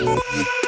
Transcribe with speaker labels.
Speaker 1: Yeah.